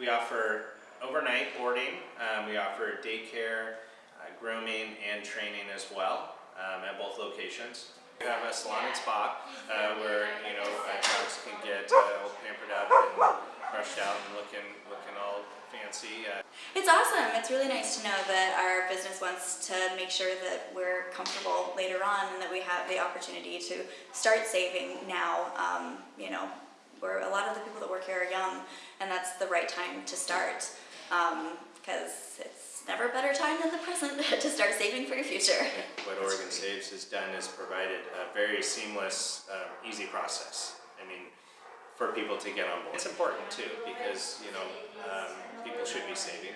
We offer overnight boarding, um, we offer daycare, uh, grooming, and training as well um, at both locations. We have a salon and spa uh, where you know uh, dogs can get uh, pampered up and brushed out and looking looking all fancy. Uh, It's awesome. It's really nice to know that our business wants to make sure that we're comfortable later on and that we have the opportunity to start saving now. Um, you know, where a lot of the people that work here are young, and that's the right time to start because it's never a better time than the present to start saving for your future. what Oregon Saves has done is provided a very seamless, um, easy process. I mean, for people to get on board. It's important too because you know um, people should be saving